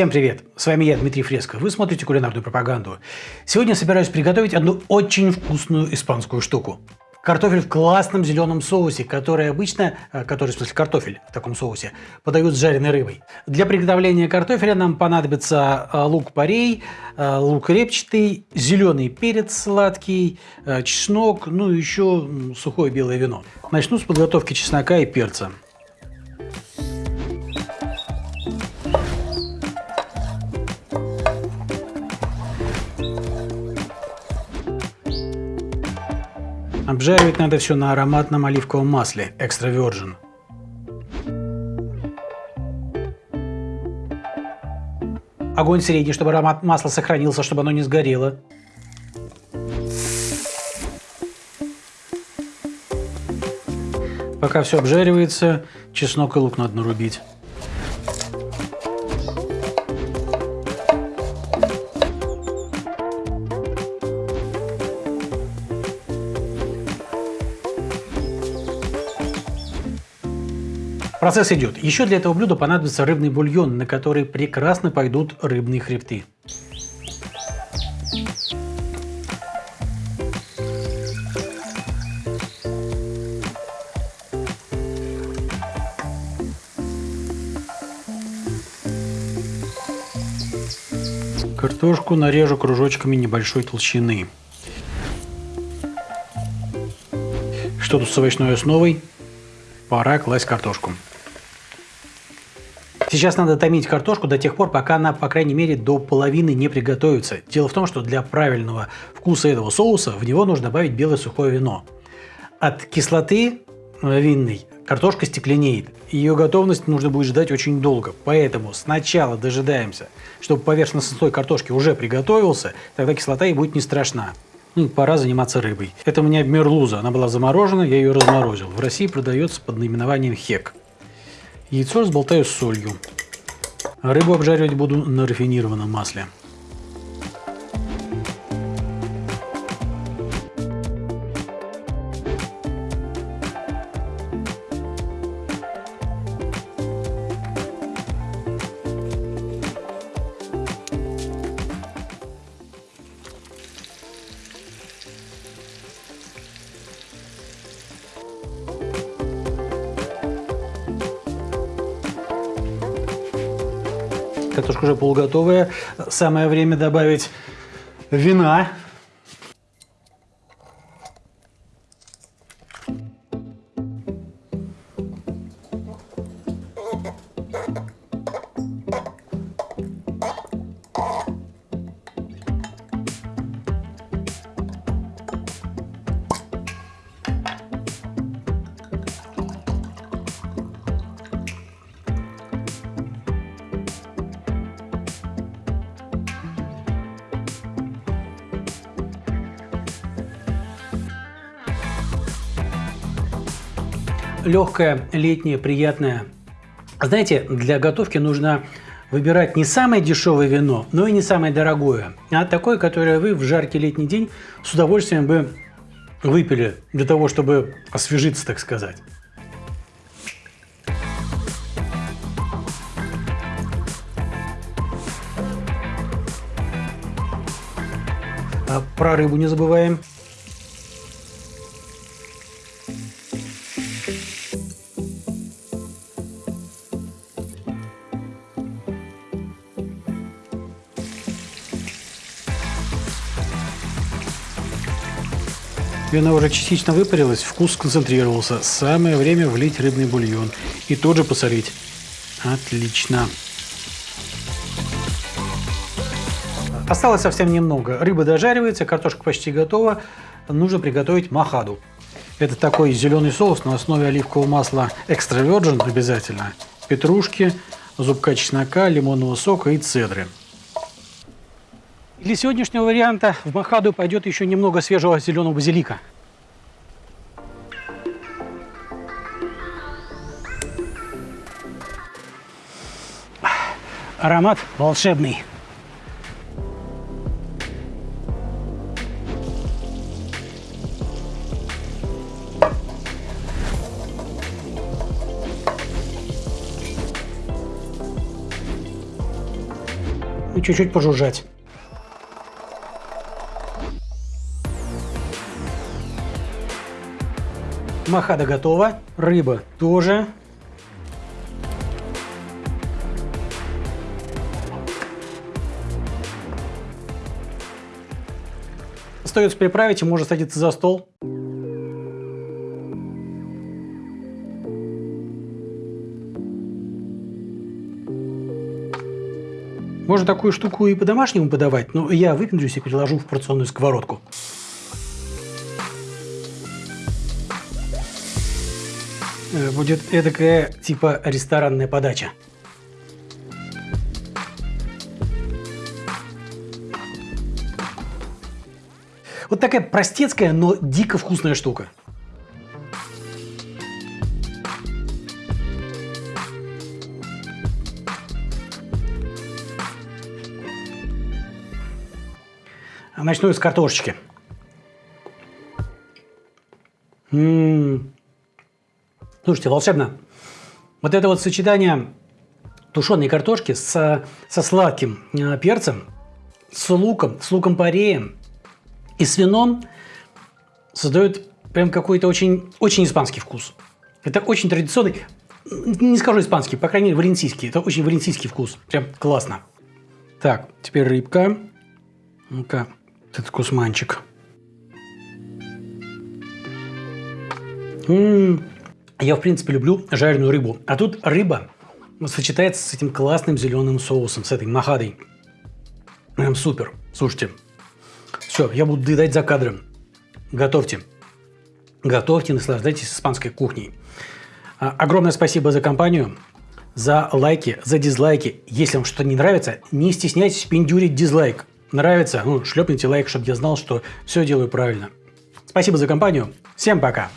Всем привет! С вами я, Дмитрий Фреско. Вы смотрите кулинарную пропаганду. Сегодня собираюсь приготовить одну очень вкусную испанскую штуку. Картофель в классном зеленом соусе, который обычно, э, который в смысле картофель в таком соусе, подают с жареной рыбой. Для приготовления картофеля нам понадобится э, лук-порей, э, лук репчатый, зеленый перец сладкий, чеснок, ну и еще сухое белое вино. Начну с подготовки чеснока и перца. Обжаривать надо все на ароматном оливковом масле, экстра virgin. Огонь средний, чтобы аромат масла сохранился, чтобы оно не сгорело. Пока все обжаривается, чеснок и лук надо нарубить. Процесс идет. Еще для этого блюда понадобится рыбный бульон, на который прекрасно пойдут рыбные хребты. Картошку нарежу кружочками небольшой толщины. Что тут с овощной основой? Пора класть картошку. Сейчас надо томить картошку до тех пор, пока она, по крайней мере, до половины не приготовится. Дело в том, что для правильного вкуса этого соуса в него нужно добавить белое сухое вино. От кислоты э, винной картошка стекленеет. Ее готовность нужно будет ждать очень долго. Поэтому сначала дожидаемся, чтобы поверхностный слой картошки уже приготовился, тогда кислота и будет не страшна. Ну, пора заниматься рыбой. Это у меня мерлуза. Она была заморожена, я ее разморозил. В России продается под наименованием хек. Яйцо разболтаю с солью. рыбу обжаривать буду на рафинированном масле. Картошка уже полуготовая. Самое время добавить вина. Легкое, летнее, приятное. Знаете, для готовки нужно выбирать не самое дешевое вино, но и не самое дорогое, а такое, которое вы в жаркий летний день с удовольствием бы выпили для того, чтобы освежиться, так сказать. А про рыбу не забываем. Вина уже частично выпарилась, вкус сконцентрировался. Самое время влить рыбный бульон и тут же посолить. Отлично. Осталось совсем немного. Рыба дожаривается, картошка почти готова. Нужно приготовить махаду. Это такой зеленый соус на основе оливкового масла экстра virgin обязательно. Петрушки, зубка чеснока, лимонного сока и цедры. Для сегодняшнего варианта в махаду пойдет еще немного свежего зеленого базилика. Аромат волшебный. и чуть-чуть пожужжать. Махада готова, рыба тоже. Остается приправить и можно садиться за стол. Можно такую штуку и по-домашнему подавать, но я выпендрюсь и переложу в порционную сковородку. Будет эдакая типа ресторанная подача. Вот такая простецкая, но дико вкусная штука. Начну из картошечки. М -м -м. Слушайте, волшебно. Вот это вот сочетание тушеной картошки с, со сладким э, перцем, с луком, с луком-пореем и с вином создает прям какой-то очень, очень испанский вкус. Это очень традиционный, не скажу испанский, по крайней мере валенсийский. Это очень валенсийский вкус. Прям классно. Так, теперь рыбка. Ну-ка, этот кусманчик. М-м-м. Я, в принципе, люблю жареную рыбу. А тут рыба сочетается с этим классным зеленым соусом, с этой махадой. Прям супер. Слушайте, все, я буду доедать за кадром. Готовьте. Готовьте, наслаждайтесь испанской кухней. А, огромное спасибо за компанию, за лайки, за дизлайки. Если вам что-то не нравится, не стесняйтесь пиндюрить дизлайк. Нравится? Ну, шлепните лайк, чтобы я знал, что все делаю правильно. Спасибо за компанию. Всем пока.